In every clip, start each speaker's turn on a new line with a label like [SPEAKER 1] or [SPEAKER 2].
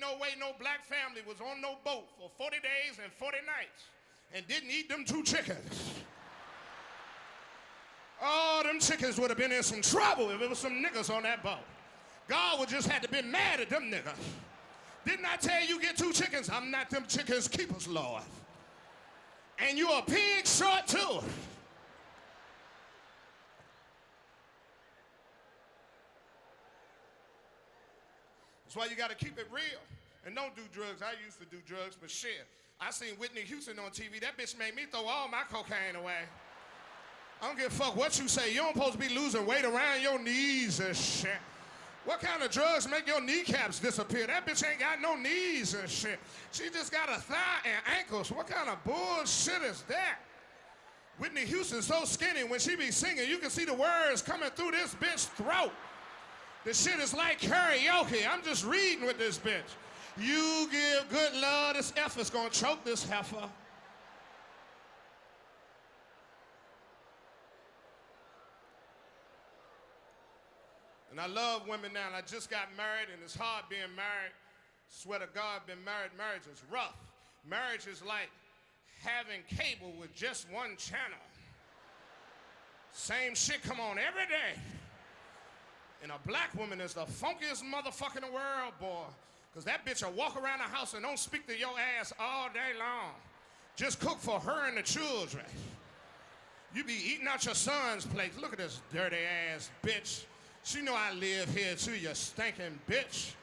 [SPEAKER 1] no way no black family was on no boat for 40 days and 40 nights and didn't eat them two chickens. Oh, them chickens would have been in some trouble if it was some niggas on that boat. God would just had to be mad at them niggas. Didn't I tell you get two chickens? I'm not them chickens keepers, Lord. And you're a pig short too. That's why you got to keep it real. And don't do drugs. I used to do drugs, but shit. I seen Whitney Houston on TV. That bitch made me throw all my cocaine away. I don't give a fuck what you say. You don't supposed to be losing weight around your knees and shit. What kind of drugs make your kneecaps disappear? That bitch ain't got no knees and shit. She just got a thigh and ankles. What kind of bullshit is that? Whitney Houston's so skinny when she be singing, you can see the words coming through this bitch's throat. The shit is like karaoke. I'm just reading with this bitch. You give good love, this effort's gonna choke this heifer. And I love women now. And I just got married, and it's hard being married. Swear to God, been married. Marriage is rough. Marriage is like having cable with just one channel. Same shit come on every day. And a black woman is the funkiest motherfucker in the world, boy. Because that bitch will walk around the house and don't speak to your ass all day long. Just cook for her and the children. You be eating out your son's plate. Look at this dirty ass bitch. She know I live here too, you stinking bitch.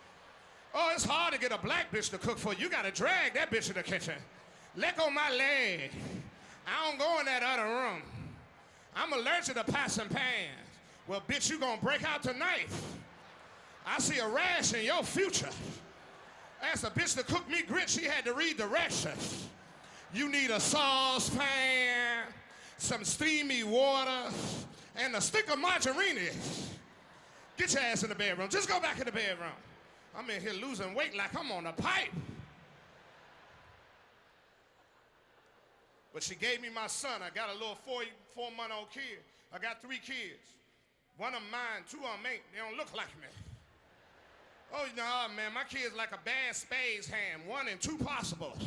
[SPEAKER 1] Oh, it's hard to get a black bitch to cook for you. Gotta drag that bitch in the kitchen. Let go my leg. I don't go in that other room. I'm allergic to pots and pans. Well, bitch, you gonna break out tonight. I see a rash in your future. Asked a bitch to cook me grits, she had to read directions. You need a saucepan, some steamy water, and a stick of margarine. Get your ass in the bedroom. Just go back in the bedroom. I'm in here losing weight like I'm on a pipe. But she gave me my son. I got a little four, four month old kid. I got three kids. One of mine, two of them ain't. They don't look like me. Oh, no, man, my kid's like a bad spades hand. One and two possibles.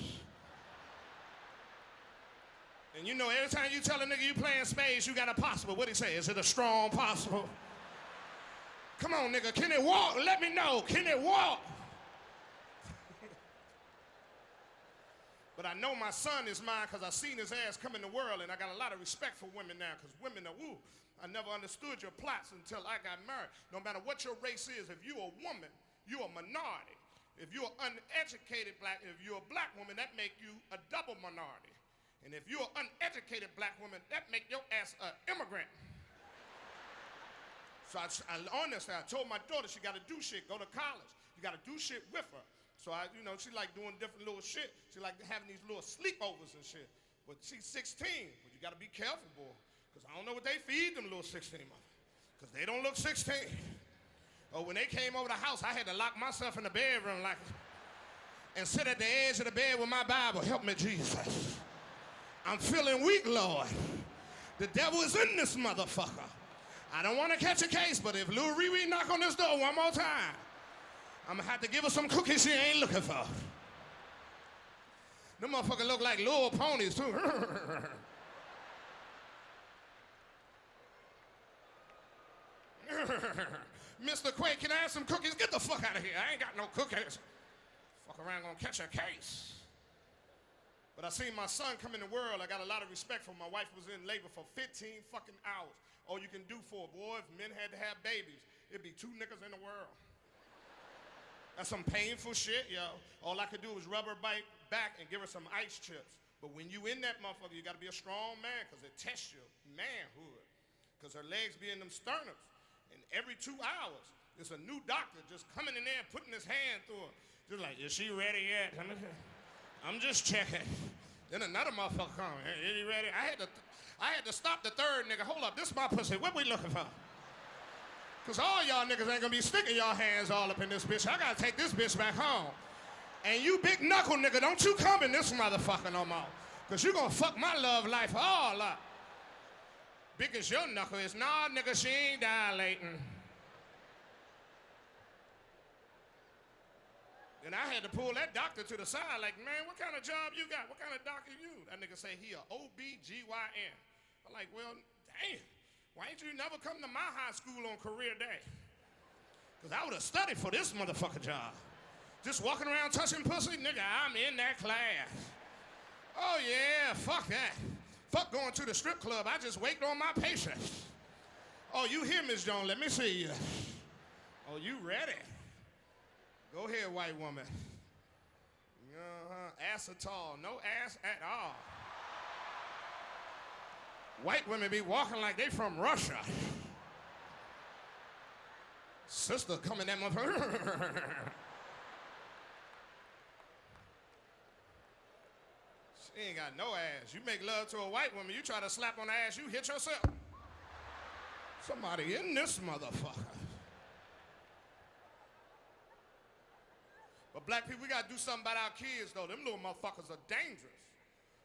[SPEAKER 1] And you know, every time you tell a nigga you playing spades, you got a possible. What he say? Is it a strong possible? Come on, nigga. Can it walk? Let me know. Can it walk? But I know my son is mine because I seen his ass come in the world, and I got a lot of respect for women now because women are woo. I never understood your plots until I got married. No matter what your race is, if you're a woman, you're a minority. If you're uneducated black, if you're a black woman, that make you a double minority. And if you're an uneducated black woman, that make your ass an immigrant. So I, I honestly, I told my daughter she got to do shit, go to college. You got to do shit with her. So I, you know, she like doing different little shit. She like having these little sleepovers and shit. But she's 16, but you got to be careful, boy. Because I don't know what they feed them little 16 Because they don't look 16. Oh, when they came over the house, I had to lock myself in the bedroom like, and sit at the edge of the bed with my Bible. Help me, Jesus. I'm feeling weak, Lord. The devil is in this motherfucker. I don't want to catch a case, but if Lil Riri knock on this door one more time, I'm gonna have to give her some cookies she ain't looking for. Them motherfuckers look like little ponies too. Mr. Quake, can I have some cookies? Get the fuck out of here. I ain't got no cookies. Fuck around gonna catch a case. But I seen my son come in the world. I got a lot of respect for him. My wife was in labor for 15 fucking hours. All you can do for a boy, if men had to have babies, it'd be two niggas in the world. That's some painful shit, yo. All I could do was rub her back and give her some ice chips. But when you in that motherfucker, you gotta be a strong man, because it tests your manhood. Because her legs be in them sternums. And every two hours, there's a new doctor just coming in there and putting his hand through her. Just like, is she ready yet? I'm just checking. Then another motherfucker come. Is he ready? I had to, I had to stop the third nigga. Hold up, this is my pussy. What we looking for? Cause all y'all niggas ain't gonna be sticking y'all hands all up in this bitch. I gotta take this bitch back home. And you big knuckle nigga, don't you come in this motherfucker no more. Cause you gonna fuck my love life all up. Big as your knuckle is, nah, nigga, she ain't dilating. Then I had to pull that doctor to the side, like, man, what kind of job you got? What kind of doctor you? That nigga say he a OBGYN. I'm like, well, damn, why ain't you never come to my high school on career day? Because I would have studied for this motherfucker job. Just walking around touching pussy, nigga, I'm in that class. Oh yeah, fuck that. Fuck going to the strip club. I just wait on my patients. Oh, you here, Miss Jones? Let me see you. Oh, you ready? Go ahead, white woman. Uh-huh. Ass at all. No ass at all. White women be walking like they from Russia. Sister coming that motherfucker. she ain't got no ass. You make love to a white woman, you try to slap on the ass, you hit yourself. Somebody in this motherfucker. But black people, we gotta do something about our kids though. Them little motherfuckers are dangerous.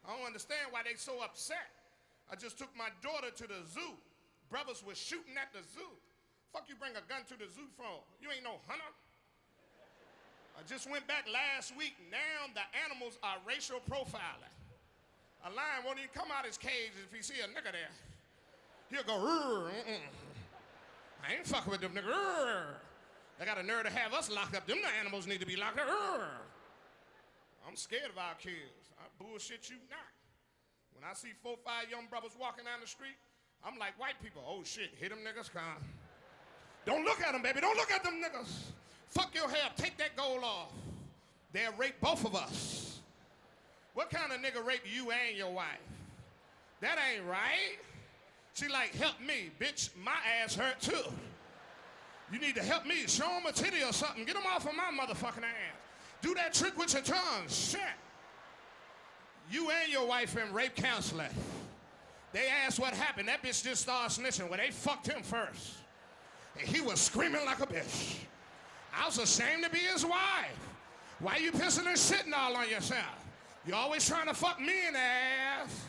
[SPEAKER 1] I don't understand why they so upset. I just took my daughter to the zoo. Brothers were shooting at the zoo. Fuck you bring a gun to the zoo for? You ain't no hunter. I just went back last week. Now the animals are racial profiling. A lion won't even come out his cage if he see a nigga there. He'll go, mm -mm. I ain't fucking with them niggas. They got a nerve to have us locked up. Them the animals need to be locked up. I'm scared of our kids. I bullshit you not. When I see four, five young brothers walking down the street, I'm like white people. Oh shit, hit them niggas, come. Don't look at them, baby. Don't look at them niggas. Fuck your hair. Take that gold off. They'll rape both of us. What kind of nigga rape you and your wife? That ain't right. She like, help me, bitch. My ass hurt too. You need to help me. Show them a titty or something. Get them off of my motherfucking ass. Do that trick with your tongue. Shit. You and your wife in rape counseling. They asked what happened. That bitch just started snitching. Well, they fucked him first. And he was screaming like a bitch. I was ashamed to be his wife. Why you pissing and shitting all on yourself? You always trying to fuck me in the ass.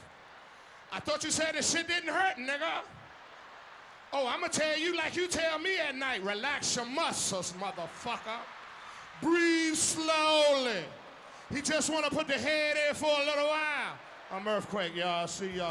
[SPEAKER 1] I thought you said this shit didn't hurt, nigga. Oh, I'm gonna tell you like you tell me at night. Relax your muscles, motherfucker. Breathe slowly. He just wanna put the head in for a little while. I'm Earthquake, y'all. See y'all.